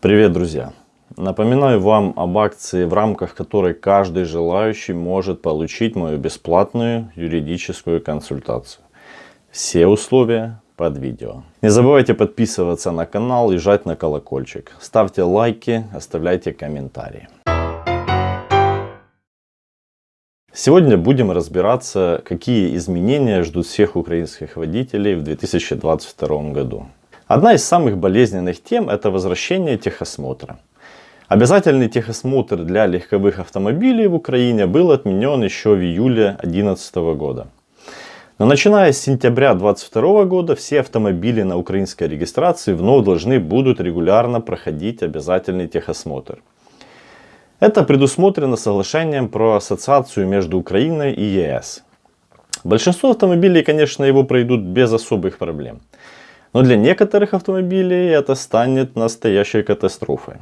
Привет, друзья! Напоминаю вам об акции, в рамках которой каждый желающий может получить мою бесплатную юридическую консультацию. Все условия под видео. Не забывайте подписываться на канал и жать на колокольчик. Ставьте лайки, оставляйте комментарии. Сегодня будем разбираться, какие изменения ждут всех украинских водителей в 2022 году. Одна из самых болезненных тем – это возвращение техосмотра. Обязательный техосмотр для легковых автомобилей в Украине был отменен еще в июле 2011 года. Но начиная с сентября 2022 года все автомобили на украинской регистрации вновь должны будут регулярно проходить обязательный техосмотр. Это предусмотрено соглашением про ассоциацию между Украиной и ЕС. Большинство автомобилей, конечно, его пройдут без особых проблем. Но для некоторых автомобилей это станет настоящей катастрофой.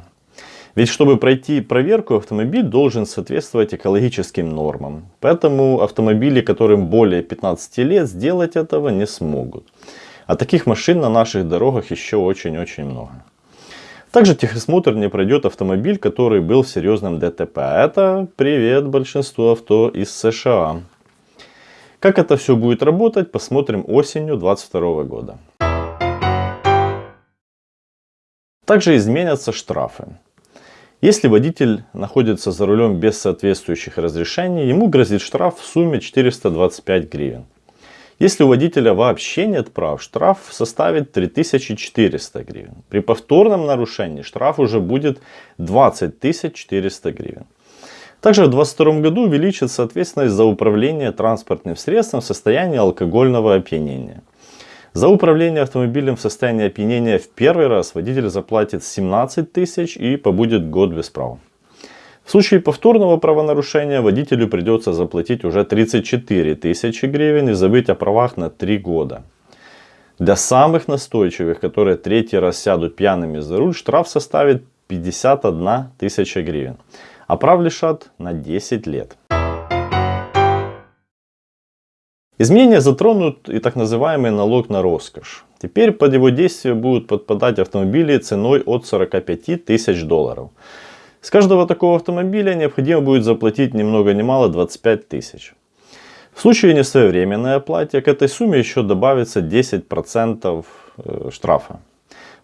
Ведь чтобы пройти проверку, автомобиль должен соответствовать экологическим нормам. Поэтому автомобили, которым более 15 лет, сделать этого не смогут. А таких машин на наших дорогах еще очень-очень много. Также техосмотр не пройдет автомобиль, который был в серьезном ДТП. Это привет большинству авто из США. Как это все будет работать, посмотрим осенью 2022 года. Также изменятся штрафы. Если водитель находится за рулем без соответствующих разрешений, ему грозит штраф в сумме 425 гривен. Если у водителя вообще нет прав, штраф составит 3400 гривен. При повторном нарушении штраф уже будет 20 400 гривен. Также в 2022 году увеличится ответственность за управление транспортным средством в состоянии алкогольного опьянения. За управление автомобилем в состоянии опьянения в первый раз водитель заплатит 17 тысяч и побудет год без права. В случае повторного правонарушения водителю придется заплатить уже 34 тысячи гривен и забыть о правах на 3 года. Для самых настойчивых, которые третий раз сядут пьяными за руль, штраф составит 51 тысяча гривен, а прав лишат на 10 лет. Изменения затронут и так называемый налог на роскошь. Теперь под его действие будут подпадать автомобили ценой от 45 тысяч долларов. С каждого такого автомобиля необходимо будет заплатить ни много ни мало 25 тысяч. В случае несвоевременной оплаты к этой сумме еще добавится 10% э, штрафа.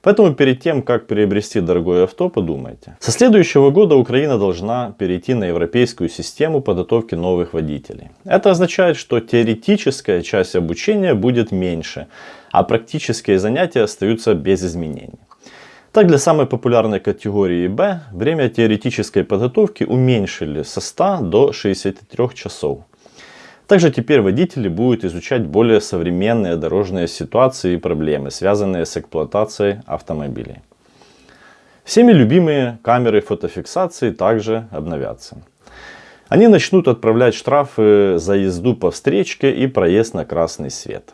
Поэтому перед тем, как приобрести дорогое авто, подумайте. Со следующего года Украина должна перейти на европейскую систему подготовки новых водителей. Это означает, что теоретическая часть обучения будет меньше, а практические занятия остаются без изменений. Так, для самой популярной категории Б время теоретической подготовки уменьшили со 100 до 63 часов. Также теперь водители будут изучать более современные дорожные ситуации и проблемы, связанные с эксплуатацией автомобилей. Всеми любимые камеры фотофиксации также обновятся. Они начнут отправлять штрафы за езду по встречке и проезд на красный свет.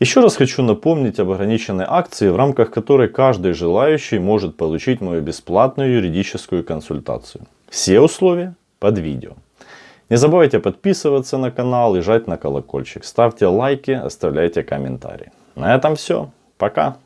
Еще раз хочу напомнить об ограниченной акции, в рамках которой каждый желающий может получить мою бесплатную юридическую консультацию. Все условия под видео. Не забывайте подписываться на канал и жать на колокольчик. Ставьте лайки, оставляйте комментарии. На этом все. Пока.